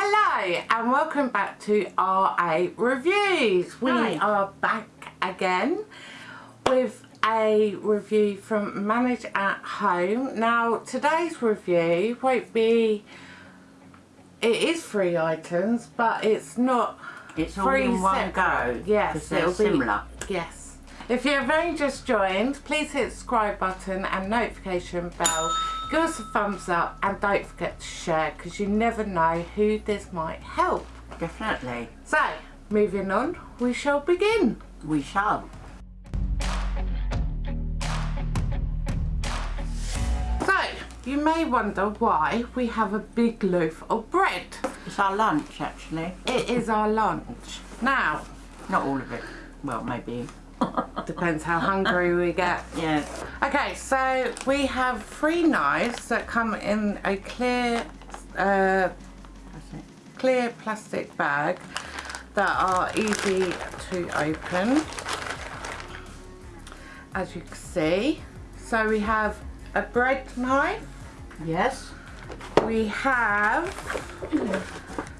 Hello and welcome back to RA Reviews. We Hi. are back again with a review from Manage at Home. Now today's review won't be, it is three items but it's not It's all three in one go. Yes, it'll be similar. Yes. If you've only just joined, please hit the subscribe button and notification bell. Give us a thumbs up and don't forget to share because you never know who this might help. Definitely. So, moving on, we shall begin. We shall. So, you may wonder why we have a big loaf of bread. It's our lunch actually. It is our lunch. Now, Not all of it. Well, maybe. Depends how hungry we get. Yeah. Okay, so we have three knives that come in a clear, uh, clear plastic bag that are easy to open. As you can see, so we have a bread knife. Yes. We have,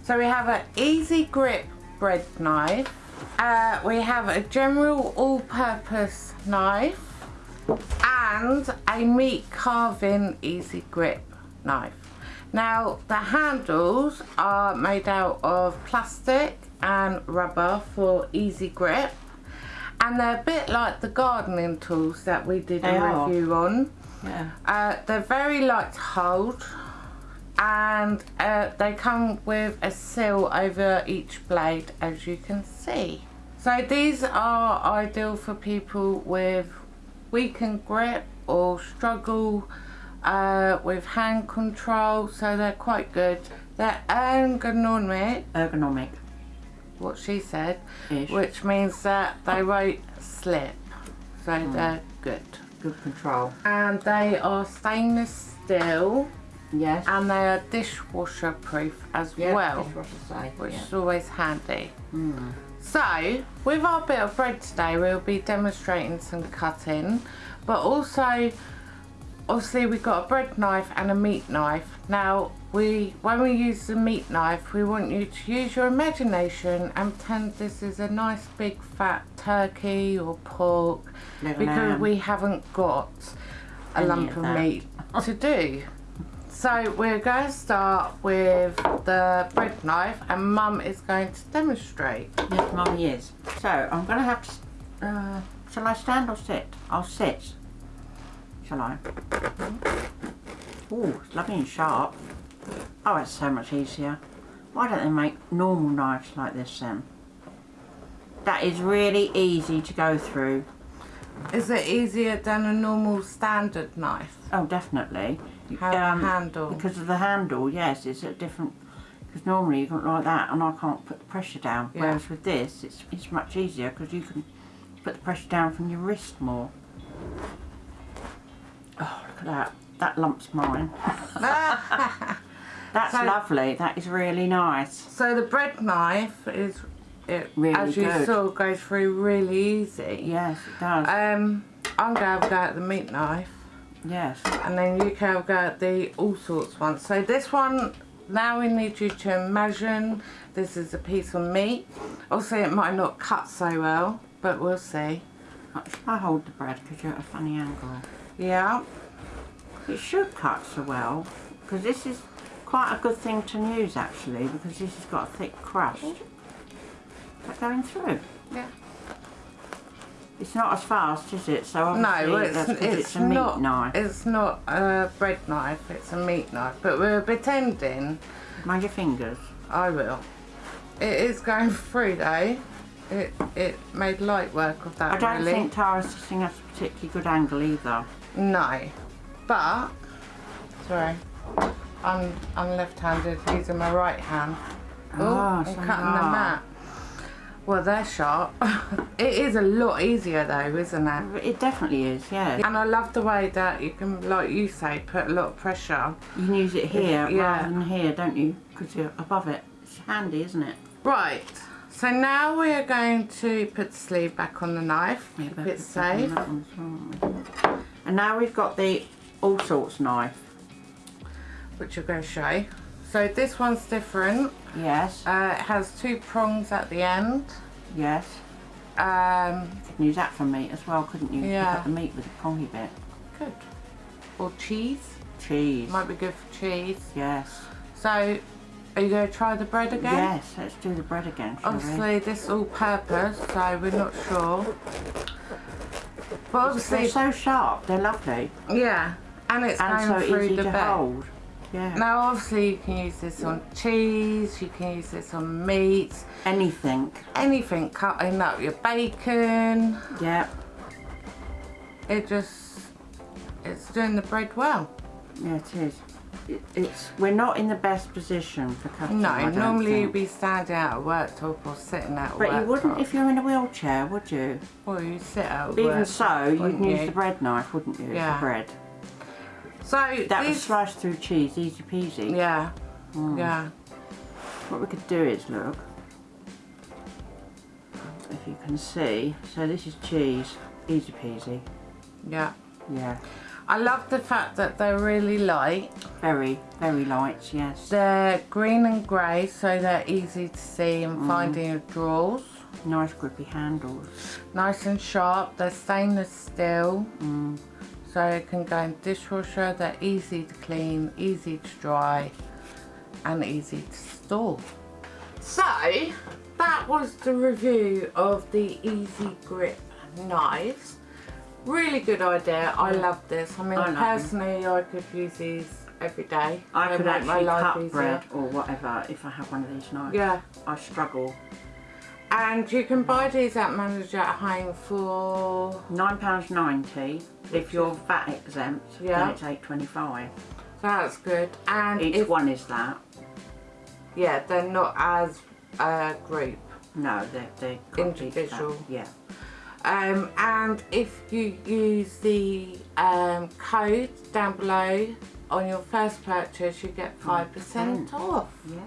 so we have an easy grip bread knife. Uh, we have a general all-purpose knife and a meat carving easy grip knife. Now the handles are made out of plastic and rubber for easy grip and they're a bit like the gardening tools that we did They a are. review on. Yeah. Uh, they're very light to hold and uh, they come with a seal over each blade as you can see. So these are ideal for people with weakened grip or struggle uh, with hand control so they're quite good. They're ergonomic, Ergonomic. what she said, Ish. which means that they won't slip. So Hmm. they're good. Good control. And they are stainless steel Yes. and they are dishwasher proof as yeah, well which yeah. is always handy Mm. so with our bit of bread today we'll be demonstrating some cutting but also obviously we've got a bread knife and a meat knife now we when we use the meat knife we want you to use your imagination and pretend this is a nice big fat turkey or pork Liver because lamb. we haven't got a Any lump of of meat to do. So we're going to start with the bread knife and mum is going to demonstrate. Yes, mummy is. So I'm going to have to. Uh, shall I stand or sit? I'll sit. Shall I? Oh, it's lovely and sharp. Oh, it's so much easier. Why don't they make normal knives like this then? That is really easy to go through. Is it easier than a normal standard knife? Oh, definitely. How the handle? Because of the handle, yes, it's a different. Because normally you can like that, and I can't put the pressure down. Yeah. Whereas with this, it's it's much easier because you can put the pressure down from your wrist more. Oh, look at that! That lump's mine. That's So- lovely. That is really nice. so the bread knife is, it, Really as you good. saw, goes through really easy. Yes, it does. Um, I'm going to have a go at the meat knife. Yes. and then you can go at the all sorts one. So this one, now we need you to imagine this is a piece of meat. Also, it might not cut so well, but we'll see. Should I hold the bread because you're at a funny angle? Yeah, It should cut so well because this is quite a good thing to use actually because this has got a thick crust. Is that going through? yeah. It's not as fast, is it? So No, it's, it's, it's a meat not. knife. It's not a bread knife. It's a meat knife. But we're pretending. Mind your fingers. I will. It is going through though. It it made light work of that. I don't really. think Tara's sitting at a particularly good angle either. No, but sorry, I'm I'm left-handed using my right hand. Oh, Ah, I'm so cutting the mat. Well, they're sharp. it is a lot easier though, isn't it? It definitely is, yeah. And I love the way that you can, like you say, put a lot of pressure. You can use it here Yeah. rather than here, don't you? Because you're above it. It's handy, isn't it? Right. So now we are going to put the sleeve back on the knife. Yeah, Keep it on safe. that one as well. And now we've got the all sorts knife. which you're going to show. So this one's different. Yes, Uh, it has two prongs at the end. yes. Um, You can use that for meat as well, couldn't you? Yeah. Pick up the meat with the prongy bit. good. Or cheese. Cheese. Might be good for cheese. Yes. So, are you going to try the bread again? Yes, let's do the bread again, shall we? Obviously, this is all purpose, so we're not sure. But obviously, They're so sharp, they're lovely. yeah, and it's And going so through easy the to bed. hold. Yeah. Now, obviously, you can use this on cheese, you can use this on meat, Anything. anything, cutting up your bacon. Yeah. It just, it's doing the bread well. Yeah, it is. It, it's we're not in the best position for cutting. No, normally think. you'd be standing at a worktop or sitting at a But you wouldn't if you're in a wheelchair, would you? Well, you sit at a Even so, you'd wouldn't use you? the bread knife, wouldn't you? Yeah. For bread. So That was sliced through cheese, easy peasy. yeah, Mm. yeah. What we could do is look. If you can see, so this is cheese, easy peasy. Yeah. Yeah. I love the fact that they're really light. Very, very light, yes. They're green and grey, so they're easy to see and find in your drawers. Nice grippy handles. Nice and sharp. They're stainless steel, Mm. So it can go in dishwasher. They're easy to clean, easy to dry, and easy to store. So, that was the review of the Easy Grip knives. Really good idea. I love this. I mean, I them. personally, I could use these every day. I They could make my actually life cut easier. bread or whatever if I have one of these knives. Yeah. I struggle. And you can buy these at Manage at Home for £9.90. If you're VAT exempt, Yeah. then it's eight twenty-five. that's good. And Each if, one is that. yeah, they're not as a group. No, they're, they're Individual. Yeah. Um, and if you use the um, code down below on your first purchase, you get 5% off. Yes.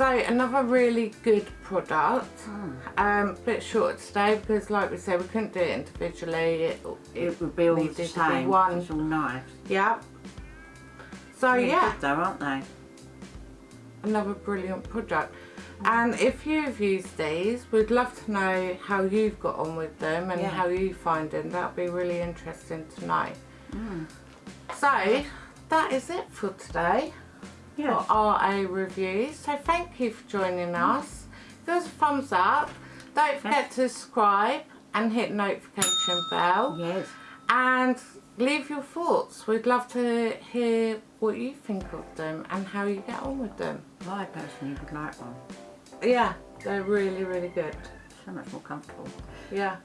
So another really good product. Hmm. Um, bit short today because like we said, we couldn't do it individually. It, It would be all the same. one. It's all knives. Yeah. So Really yeah, good though, aren't they? another brilliant product. And if you've used these, we'd love to know how you've got on with them and Yeah. how you find them. That'd be really interesting to know. Mm. So that is it for today Yes. for RA reviews. So thank you for joining mm. us. Give us a thumbs up. Don't forget to subscribe and hit notification bell. Yes. And leave your thoughts. We'd love to hear what you think of them and how you get on with them. I personally would like one. Yeah, they're really, really good. So much more comfortable. Yeah.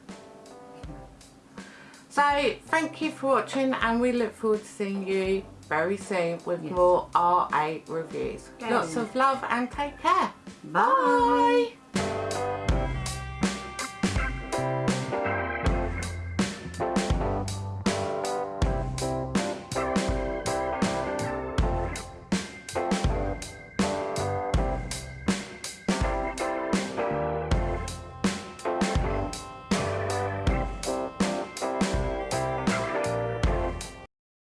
So thank you for watching and we look forward to seeing you very soon with Yes. more RA reviews. Lots of love and take care. Bye. Bye.